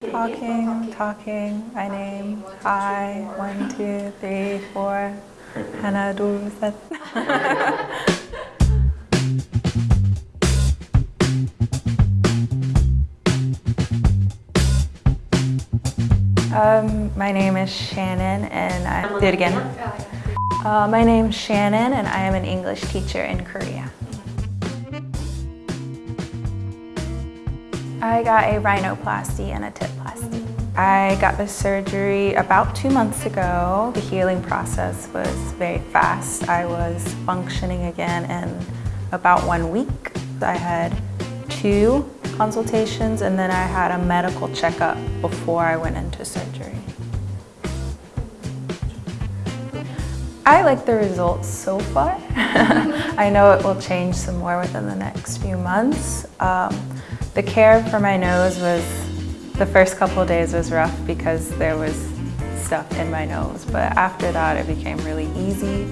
Talking, talking, my name, hi, one, two, three, four, 하나, 둘, 셋. um, my name is Shannon and I, do it again. Uh, my name's Shannon and I am an English teacher in Korea. I got a rhinoplasty and a tipplasty. I got the surgery about two months ago. The healing process was very fast. I was functioning again in about one week. I had two consultations and then I had a medical checkup before I went into surgery. I like the results so far. I know it will change some more within the next few months. Um, the care for my nose was, the first couple days was rough because there was stuff in my nose, but after that it became really easy.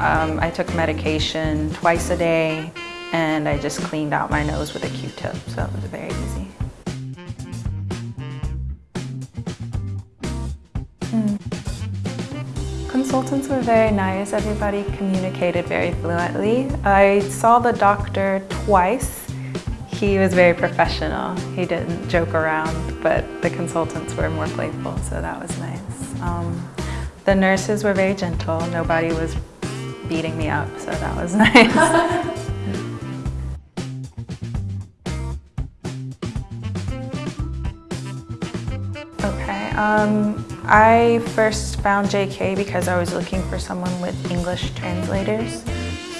Um, I took medication twice a day and I just cleaned out my nose with a Q-tip, so it was very easy. Mm. Consultants were very nice. Everybody communicated very fluently. I saw the doctor twice he was very professional. He didn't joke around, but the consultants were more playful, so that was nice. Um, the nurses were very gentle. Nobody was beating me up, so that was nice. okay, um, I first found JK because I was looking for someone with English translators.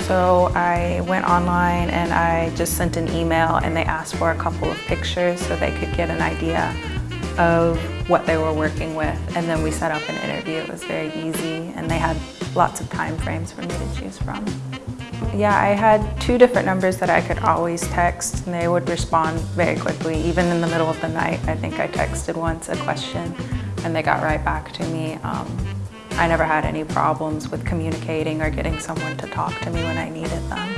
So I went online and I just sent an email and they asked for a couple of pictures so they could get an idea of what they were working with. And then we set up an interview. It was very easy and they had lots of time frames for me to choose from. Yeah, I had two different numbers that I could always text and they would respond very quickly, even in the middle of the night. I think I texted once a question and they got right back to me. Um, I never had any problems with communicating or getting someone to talk to me when I needed them.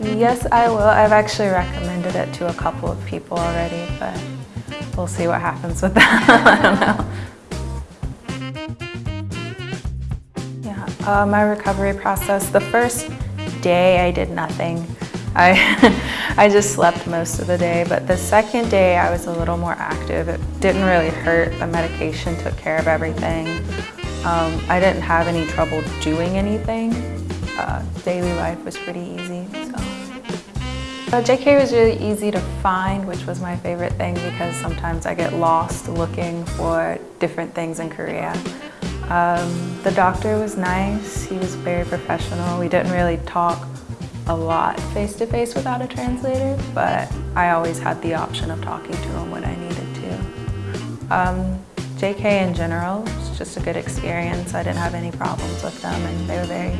Yes, I will. I've actually recommended it to a couple of people already, but we'll see what happens with that. I don't know. Yeah, uh, my recovery process, the first day I did nothing. I, I just slept most of the day, but the second day I was a little more active. It didn't really hurt. The medication took care of everything. Um, I didn't have any trouble doing anything. Uh, daily life was pretty easy. So. Uh, JK was really easy to find, which was my favorite thing because sometimes I get lost looking for different things in Korea. Um, the doctor was nice, he was very professional. We didn't really talk a lot face-to-face -face without a translator, but I always had the option of talking to him when I needed to. Um, JK in general was just a good experience. I didn't have any problems with them and they were very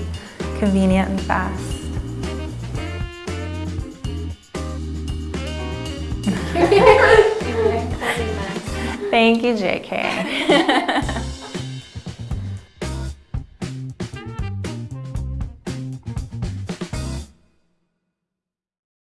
convenient and fast. Thank you, JK.